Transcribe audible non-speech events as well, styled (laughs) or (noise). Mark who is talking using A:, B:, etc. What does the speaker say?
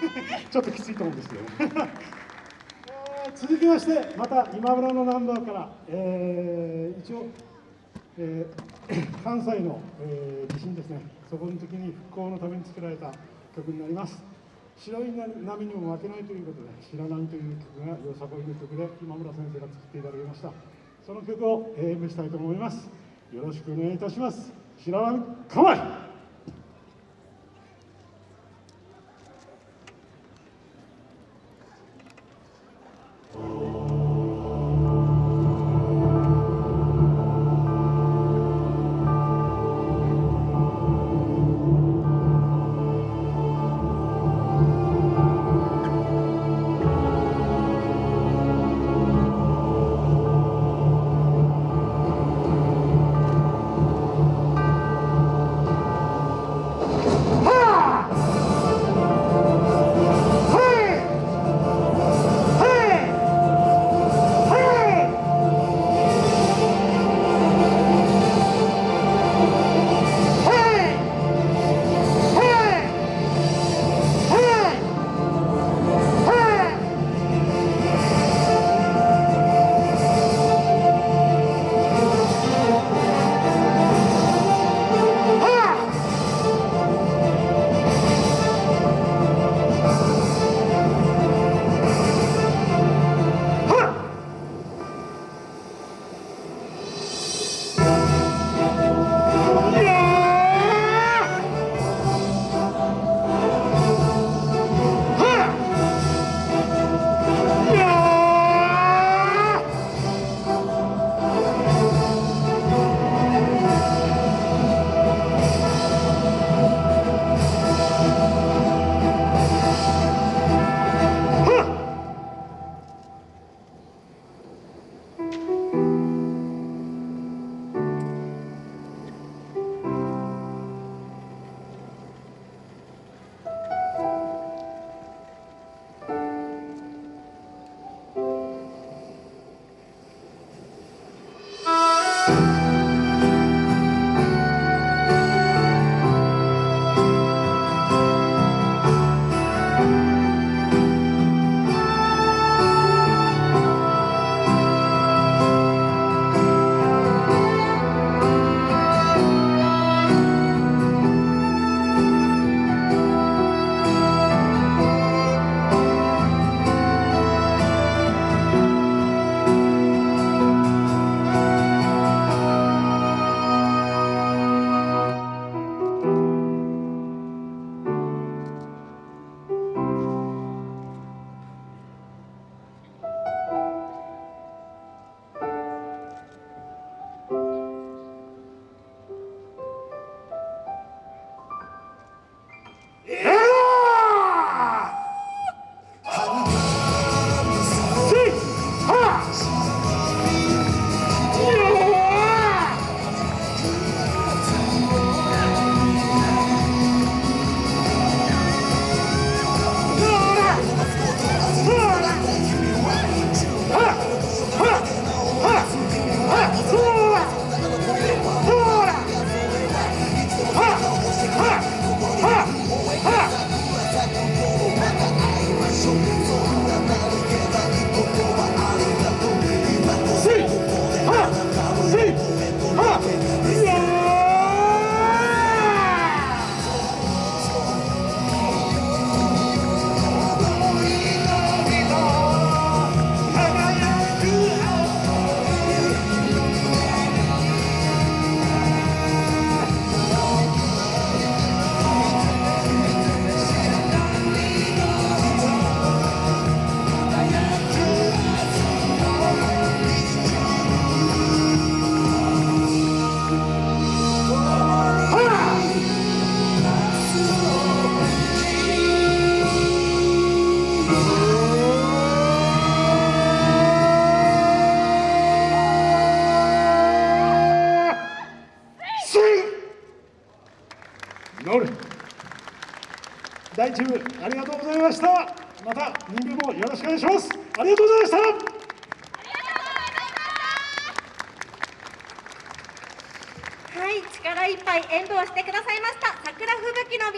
A: (laughs) ちょっときついと思うんですけどね続きましてまた今村のナンバーから、えー、一応、えー、(coughs) 関西の、えー、地震ですね。そこの時に復興のために作られた曲になります。白い波にも負けないということで「白波」という曲がよさこいの曲で今村先生が作っていただきました。その曲を演舞したいと思います。よろしくお願いいたします。白波構え乗る。第1部ありがとうございました。また2部もよろしくお願いします。ありがとうございました。
B: はい力いっぱい演舞をしてくださいました。桜吹雪の